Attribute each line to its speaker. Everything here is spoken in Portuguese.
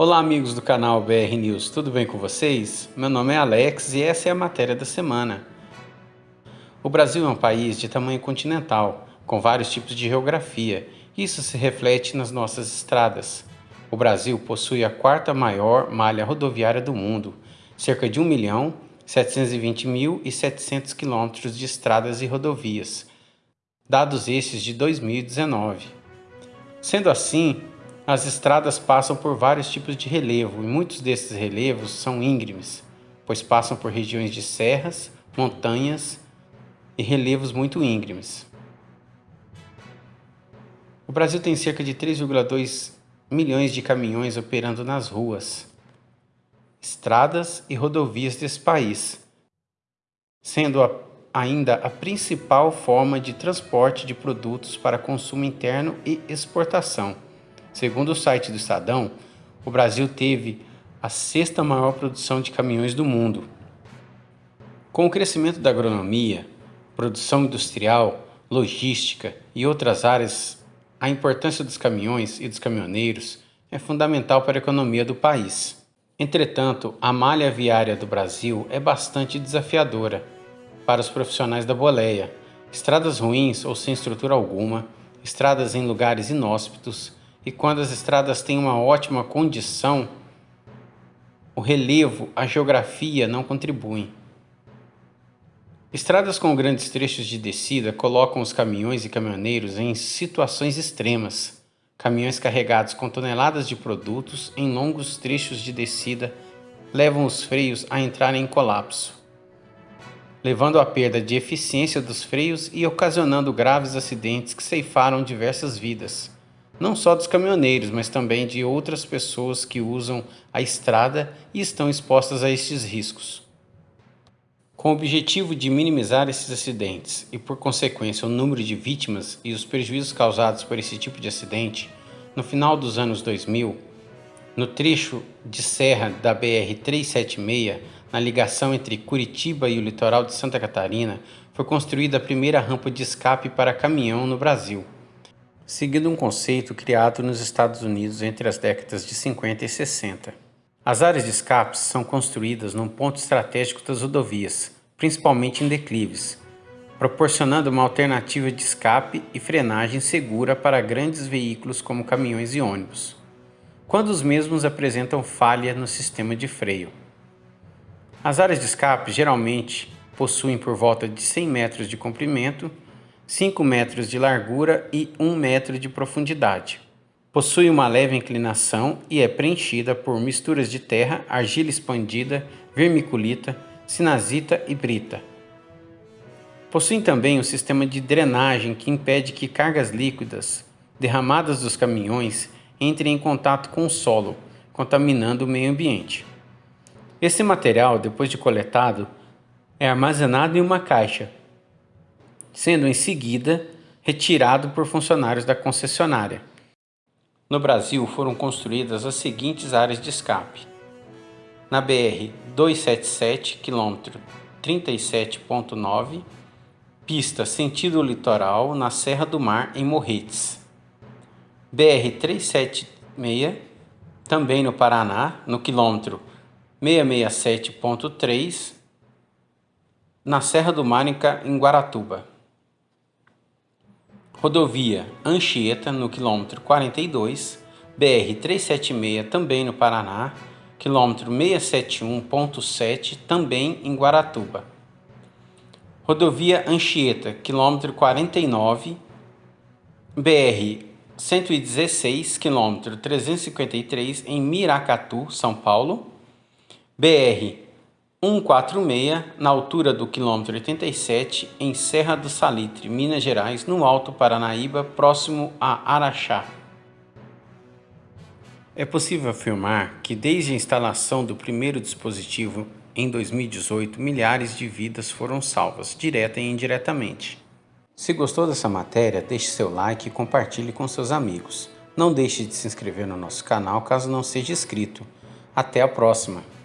Speaker 1: Olá amigos do canal BR News, tudo bem com vocês? Meu nome é Alex e essa é a matéria da semana. O Brasil é um país de tamanho continental, com vários tipos de geografia. Isso se reflete nas nossas estradas. O Brasil possui a quarta maior malha rodoviária do mundo, cerca de 1 milhão 720 mil e 700 quilômetros de estradas e rodovias, dados estes de 2019. Sendo assim, as estradas passam por vários tipos de relevo e muitos desses relevos são íngremes, pois passam por regiões de serras, montanhas e relevos muito íngremes. O Brasil tem cerca de 3,2 milhões de caminhões operando nas ruas, estradas e rodovias desse país, sendo a, ainda a principal forma de transporte de produtos para consumo interno e exportação. Segundo o site do Estadão, o Brasil teve a sexta maior produção de caminhões do mundo. Com o crescimento da agronomia, produção industrial, logística e outras áreas, a importância dos caminhões e dos caminhoneiros é fundamental para a economia do país. Entretanto, a malha viária do Brasil é bastante desafiadora para os profissionais da boleia. Estradas ruins ou sem estrutura alguma, estradas em lugares inóspitos, e quando as estradas têm uma ótima condição, o relevo, a geografia não contribuem. Estradas com grandes trechos de descida colocam os caminhões e caminhoneiros em situações extremas. Caminhões carregados com toneladas de produtos em longos trechos de descida levam os freios a entrarem em colapso, levando à perda de eficiência dos freios e ocasionando graves acidentes que ceifaram diversas vidas não só dos caminhoneiros, mas também de outras pessoas que usam a estrada e estão expostas a estes riscos. Com o objetivo de minimizar esses acidentes e, por consequência, o número de vítimas e os prejuízos causados por esse tipo de acidente, no final dos anos 2000, no trecho de serra da BR-376, na ligação entre Curitiba e o litoral de Santa Catarina, foi construída a primeira rampa de escape para caminhão no Brasil seguindo um conceito criado nos Estados Unidos entre as décadas de 50 e 60. As áreas de escape são construídas num ponto estratégico das rodovias, principalmente em declives, proporcionando uma alternativa de escape e frenagem segura para grandes veículos como caminhões e ônibus, quando os mesmos apresentam falha no sistema de freio. As áreas de escape geralmente possuem por volta de 100 metros de comprimento 5 metros de largura e 1 metro de profundidade. Possui uma leve inclinação e é preenchida por misturas de terra, argila expandida, vermiculita, sinazita e brita. Possui também um sistema de drenagem que impede que cargas líquidas derramadas dos caminhões entrem em contato com o solo, contaminando o meio ambiente. Esse material, depois de coletado, é armazenado em uma caixa, sendo em seguida retirado por funcionários da concessionária. No Brasil foram construídas as seguintes áreas de escape. Na BR 277, quilômetro 37.9, pista sentido litoral na Serra do Mar em Morretes. BR 376, também no Paraná, no quilômetro 667.3, na Serra do Mar em Guaratuba. Rodovia Anchieta, no quilômetro 42, BR-376, também no Paraná, quilômetro 671.7, também em Guaratuba. Rodovia Anchieta, quilômetro 49, BR-116, quilômetro 353, em Miracatu, São Paulo. BR 146, na altura do quilômetro 87, em Serra do Salitre, Minas Gerais, no Alto Paranaíba, próximo a Araxá. É possível afirmar que desde a instalação do primeiro dispositivo em 2018, milhares de vidas foram salvas, direta e indiretamente. Se gostou dessa matéria, deixe seu like e compartilhe com seus amigos. Não deixe de se inscrever no nosso canal caso não seja inscrito. Até a próxima!